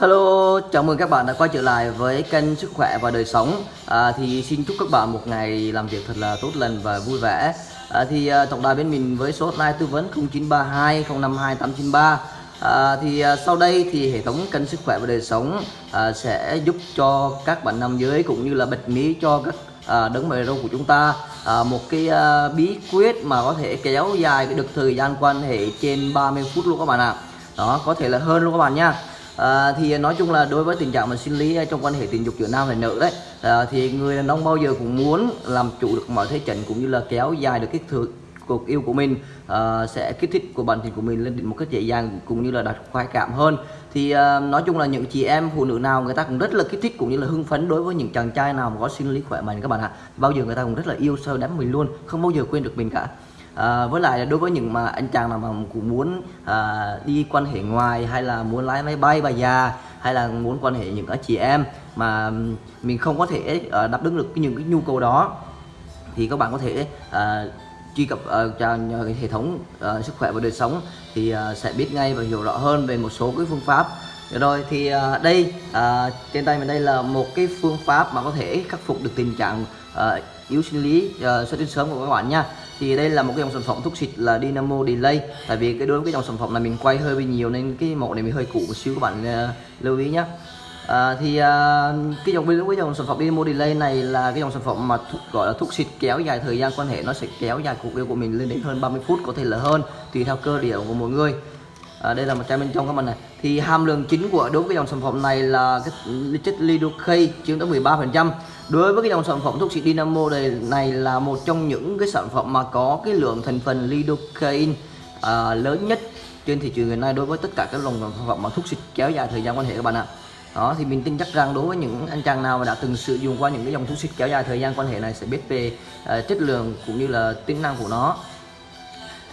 Hello, chào mừng các bạn đã quay trở lại với kênh Sức khỏe và đời sống. À, thì xin chúc các bạn một ngày làm việc thật là tốt lành và vui vẻ. À, thì à, tổng đài bên mình với số hotline tư vấn 0932 052 893. À, thì à, sau đây thì hệ thống kênh Sức khỏe và đời sống à, sẽ giúp cho các bạn nam giới cũng như là bật mí cho các à, đấng mày râu của chúng ta à, một cái à, bí quyết mà có thể kéo dài cái được thời gian quan hệ trên 30 phút luôn các bạn ạ. À. Đó, có thể là hơn luôn các bạn nha à, thì nói chung là đối với tình trạng mà sinh lý à, trong quan hệ tình dục giữa nam và nữ đấy à, thì người đàn ông bao giờ cũng muốn làm chủ được mọi thế trận cũng như là kéo dài được cái thời cuộc yêu của mình uh, sẽ kích thích của bản thân của mình lên một cách dễ dàng cũng như là đạt khoái cảm hơn. Thì uh, nói chung là những chị em phụ nữ nào người ta cũng rất là kích thích cũng như là hưng phấn đối với những chàng trai nào mà có sinh lý khỏe mạnh các bạn ạ. Bao giờ người ta cũng rất là yêu sâu đắm mình luôn không bao giờ quên được mình cả à, với lại đối với những mà anh chàng nào mà cũng muốn à, đi quan hệ ngoài hay là muốn lái máy bay bà già hay là muốn quan hệ những chị em mà mình không có thể à, đáp ứng được những cái nhu cầu đó thì các bạn có thể à, truy cập uh, cho hệ thống uh, sức khỏe và đời sống thì uh, sẽ biết ngay và hiểu rõ hơn về một số cái phương pháp. Rồi thì uh, đây uh, trên tay mình đây là một cái phương pháp mà có thể khắc phục được tình trạng uh, yếu sinh lý uh, xuất tinh sớm của các bạn nha. Thì đây là một cái dòng sản phẩm thuốc xịt là Dynamo Delay. Tại vì cái đối với cái dòng sản phẩm này mình quay hơi bị nhiều nên cái mẫu này mình hơi cũ một xíu các bạn uh, lưu ý nhé À, ờ, thì à, cái dòng với cái dòng sản phẩm Dynamo Delay này là cái dòng sản phẩm mà thuốc, gọi là thuốc xịt kéo dài thời gian quan hệ nó sẽ kéo dài cuộc yêu của mình lên đến hơn 30 phút có thể là hơn tùy theo cơ địa của mỗi người à, đây là một chai bên trong các bạn này. Thì hàm lượng chính của đối với dòng sản phẩm này là cái chất lidocaine chiếm tới 13 phần trăm. Đối với cái dòng sản phẩm thuốc xịt Dynamo này, này là một trong những cái sản phẩm mà có cái lượng thành phần lidocaine à, lớn nhất trên thị trường hiện nay đối với tất cả các dòng sản phẩm mà thuốc xịt kéo dài thời gian quan hệ các bạn ạ. Đó thì mình tin chắc rằng đối với những anh chàng nào mà đã từng sử dụng qua những cái dòng thuốc xịt kéo dài thời gian quan hệ này sẽ biết về uh, chất lượng cũng như là tính năng của nó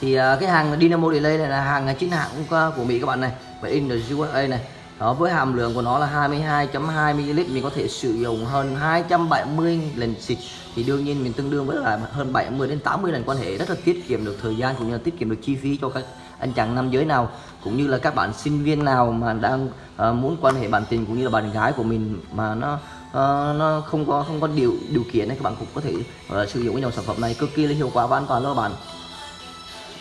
thì ờ, cái hàng Dynamo Delay này là hàng chính hãng của Mỹ các bạn này và in the USA này. Đó với hàm lượng của nó là 22.2 ml mình có thể sử dụng hơn 270 lần xịt. Thì đương nhiên mình tương đương với là hơn 70 đến 80 lần quan hệ. Rất là tiết kiệm được thời gian cũng như là tiết kiệm được chi phí cho các anh chàng nam giới nào cũng như là các bạn sinh viên nào mà đang uh, muốn quan hệ bạn tình cũng như là bạn gái của mình mà nó uh, nó không có không có điều điều kiện này các bạn cũng có thể uh, sử dụng cái dòng sản phẩm này. Cực kỳ là hiệu quả và an toàn luôn các bạn.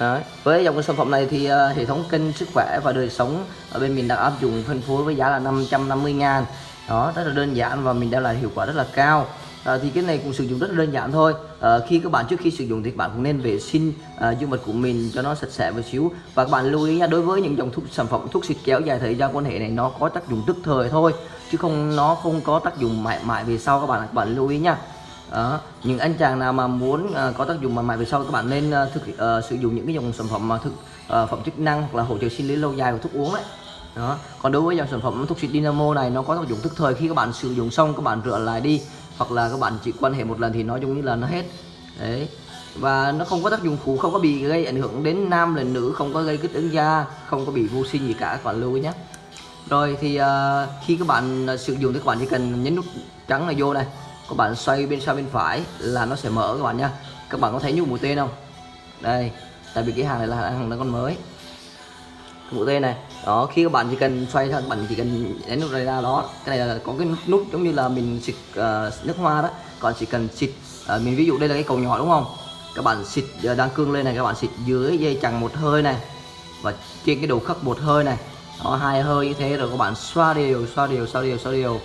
Đấy. Với dòng sản phẩm này thì uh, hệ thống kênh sức khỏe và đời sống ở bên mình đang áp dụng phân phối với giá là 550 ngàn. Đó rất là đơn giản và mình đem lại hiệu quả rất là cao. À, thì cái này cũng sử dụng rất là đơn giản thôi. À, khi các bạn trước khi sử dụng thì các bạn cũng nên vệ sinh à, dương vật của mình cho nó sạch sẽ một xíu. Và các bạn lưu ý nha đối với những dòng thuốc sản phẩm thuốc xịt kéo dài thời gian quan hệ này nó có tác dụng tức thời thôi chứ không nó không có tác dụng mãi mãi về sau. Các bạn các bạn lưu ý nha đó. những anh chàng nào mà muốn uh, có tác dụng mạnh mẽ về sau các bạn nên uh, thực uh, sử dụng những cái dòng sản phẩm mà thực uh, phẩm chức năng hoặc là hỗ trợ sinh lý lâu dài của thuốc uống đấy. Đó còn đối với dòng sản phẩm thuốc xịt Dynamo này nó có tác dụng tức thời khi các bạn sử dụng xong các bạn rửa lại đi hoặc là các bạn chỉ quan hệ một lần thì nói chung như là nó hết. Đấy và nó không có tác dụng phụ không có bị gây ảnh hưởng đến nam lẫn nữ không có gây kích ứng da không có bị vô sinh gì cả các bạn lưu ý nhé. Rồi thì uh, khi các bạn sử dụng thì các bạn chỉ cần nhấn nút trắng này vô này các bạn xoay bên sau bên phải là nó sẽ mở các bạn nha. Các bạn có thấy như mũi tên không? Đây tại vì cái hàng này là hàng nó còn mới. Mũi tên này đó khi các bạn chỉ cần xoay các bạn chỉ cần nhấn nút này ra đó. Cái này là có cái nút giống như là mình xịt uh, nước hoa đó. Còn chỉ cần xịt uh, mình ví dụ đây là cái cầu nhỏ đúng không? Các bạn xịt uh, đang cương lên này các bạn xịt dưới dây chằng một hơi này và trên cái đầu khắc một hơi này. Đó hai hơi như thế rồi các bạn xoa đều xoa đều xoa đều xoa đều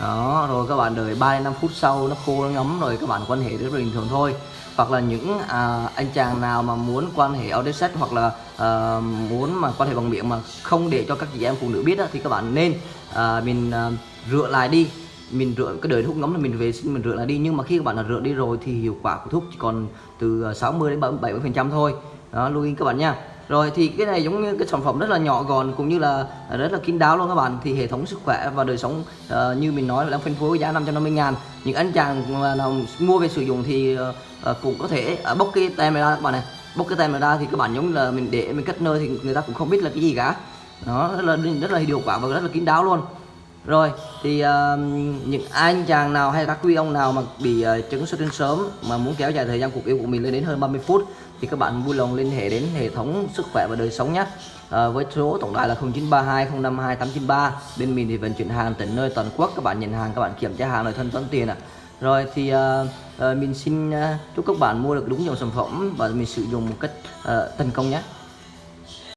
đó rồi các bạn đợi 3 đến 5 phút sau nó khô nó ngấm rồi các bạn quan hệ rất bình thường thôi. Hoặc là những à, anh chàng nào mà muốn quan hệ out sex hoặc là à, muốn mà quan hệ bằng miệng mà không để cho các chị em phụ nữ biết đó, thì các bạn nên à, mình à, rửa lại đi. Mình rửa cái đời thuốc ngấm là mình về xin mình rửa lại đi. Nhưng mà khi các bạn là rửa đi rồi thì hiệu quả của thuốc chỉ còn từ à, 60 đến 70 phần trăm thôi. Đó lưu ý các bạn nha rồi thì cái này giống như cái sản phẩm rất là nhỏ gọn cũng như là rất là kín đáo luôn các bạn. Thì hệ thống sức khỏe và đời sống uh, như mình nói là đang phân phối giá 550 ngàn. Những anh chàng mà nào mua về sử dụng thì uh, cũng có thể uh, bốc cái tem này ra các bạn này. Bốc cái tem này ra thì các bạn giống là mình để mình cất nơi thì người ta cũng không biết là cái gì cả. Nó rất là rất là hiệu quả và rất là kín đáo luôn rồi thì uh, những anh chàng nào hay các quý ông nào mà bị uh, chứng xuất tinh sớm mà muốn kéo dài thời gian cuộc yêu của mình lên đến hơn 30 phút thì các bạn vui lòng liên hệ đến hệ thống sức khỏe và đời sống nhé. Uh, với số tổng đài là 0932 052 893 bên mình thì vận chuyển hàng tận nơi toàn quốc các bạn nhận hàng các bạn kiểm tra hàng rồi thân toán tiền ạ. À. rồi thì uh, uh, mình xin uh, chúc các bạn mua được đúng dòng sản phẩm và mình sử dụng một cách uh, thành công nhé.